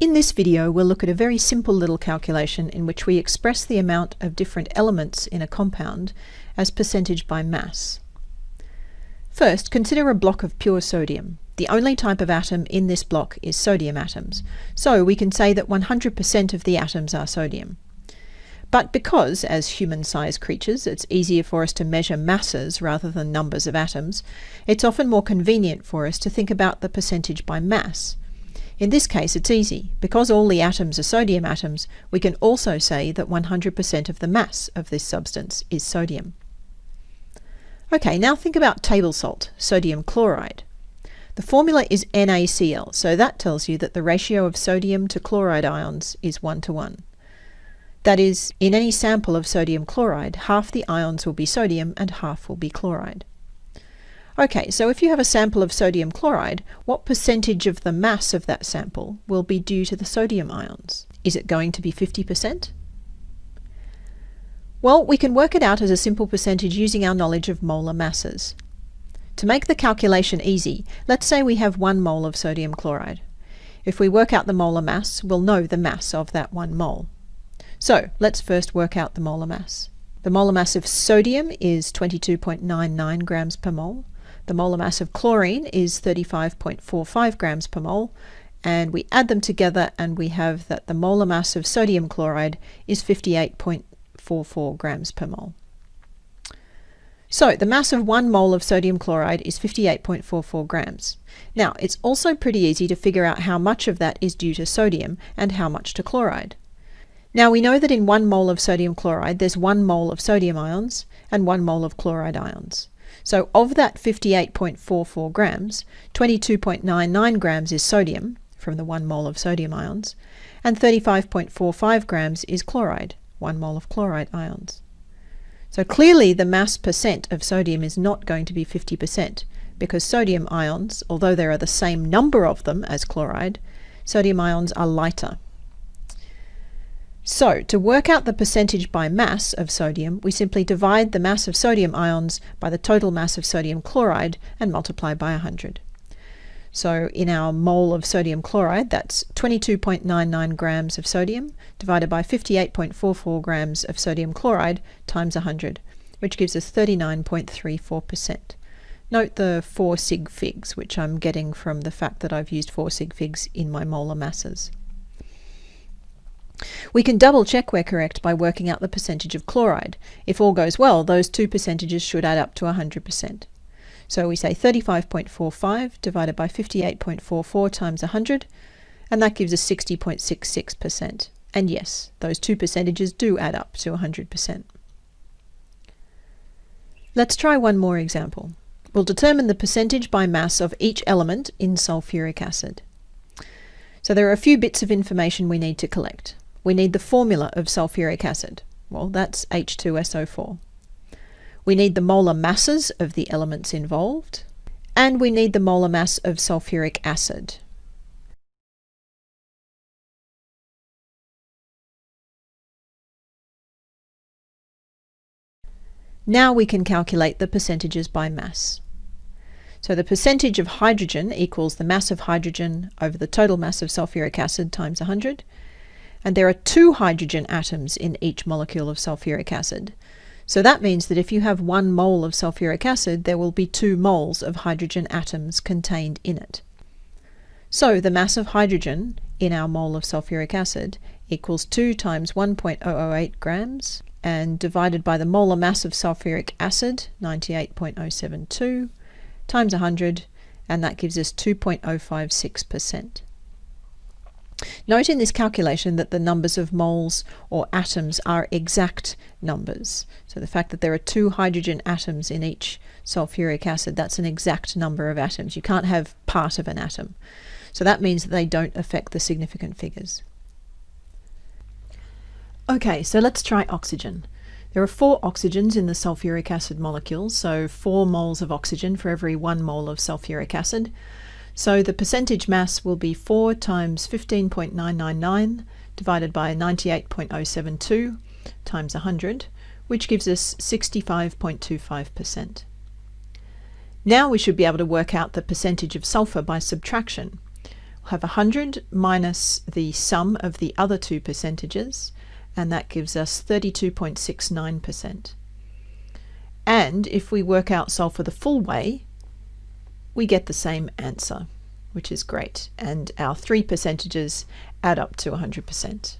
In this video we'll look at a very simple little calculation in which we express the amount of different elements in a compound as percentage by mass. First, consider a block of pure sodium. The only type of atom in this block is sodium atoms, so we can say that 100% of the atoms are sodium. But because, as human-sized creatures, it's easier for us to measure masses rather than numbers of atoms, it's often more convenient for us to think about the percentage by mass. In this case, it's easy. Because all the atoms are sodium atoms, we can also say that 100% of the mass of this substance is sodium. Okay, now think about table salt, sodium chloride. The formula is NaCl, so that tells you that the ratio of sodium to chloride ions is 1 to 1. That is, in any sample of sodium chloride, half the ions will be sodium and half will be chloride. Okay, so if you have a sample of sodium chloride, what percentage of the mass of that sample will be due to the sodium ions? Is it going to be 50%? Well, we can work it out as a simple percentage using our knowledge of molar masses. To make the calculation easy, let's say we have one mole of sodium chloride. If we work out the molar mass, we'll know the mass of that one mole. So let's first work out the molar mass. The molar mass of sodium is 22.99 grams per mole. The molar mass of chlorine is 35.45 grams per mole, and we add them together and we have that the molar mass of sodium chloride is 58.44 grams per mole. So the mass of one mole of sodium chloride is 58.44 grams. Now it's also pretty easy to figure out how much of that is due to sodium and how much to chloride. Now we know that in one mole of sodium chloride there's one mole of sodium ions and one mole of chloride ions. So of that 58.44 grams, 22.99 grams is sodium, from the 1 mole of sodium ions, and 35.45 grams is chloride, 1 mole of chloride ions. So clearly the mass percent of sodium is not going to be 50%, because sodium ions, although there are the same number of them as chloride, sodium ions are lighter. So, to work out the percentage by mass of sodium, we simply divide the mass of sodium ions by the total mass of sodium chloride and multiply by 100. So in our mole of sodium chloride, that's 22.99 grams of sodium divided by 58.44 grams of sodium chloride times 100, which gives us 39.34%. Note the 4 sig figs, which I'm getting from the fact that I've used 4 sig figs in my molar masses. We can double check we're correct by working out the percentage of chloride. If all goes well, those two percentages should add up to 100%. So we say 35.45 divided by 58.44 times 100, and that gives us 60.66%. And yes, those two percentages do add up to 100%. Let's try one more example. We'll determine the percentage by mass of each element in sulfuric acid. So there are a few bits of information we need to collect we need the formula of sulfuric acid. Well, that's H2SO4. We need the molar masses of the elements involved, and we need the molar mass of sulfuric acid. Now we can calculate the percentages by mass. So the percentage of hydrogen equals the mass of hydrogen over the total mass of sulfuric acid times 100, and there are two hydrogen atoms in each molecule of sulfuric acid. So that means that if you have one mole of sulfuric acid, there will be two moles of hydrogen atoms contained in it. So the mass of hydrogen in our mole of sulfuric acid equals 2 times 1.008 grams and divided by the molar mass of sulfuric acid, 98.072, times 100, and that gives us 2.056%. Note in this calculation that the numbers of moles or atoms are exact numbers. So the fact that there are two hydrogen atoms in each sulfuric acid, that's an exact number of atoms. You can't have part of an atom. So that means that they don't affect the significant figures. Okay, so let's try oxygen. There are four oxygens in the sulfuric acid molecule, so four moles of oxygen for every one mole of sulfuric acid. So the percentage mass will be 4 times 15.999 divided by 98.072 times 100, which gives us 65.25%. Now we should be able to work out the percentage of sulfur by subtraction. We'll have 100 minus the sum of the other two percentages, and that gives us 32.69%. And if we work out sulfur the full way, we get the same answer, which is great. And our three percentages add up to 100%.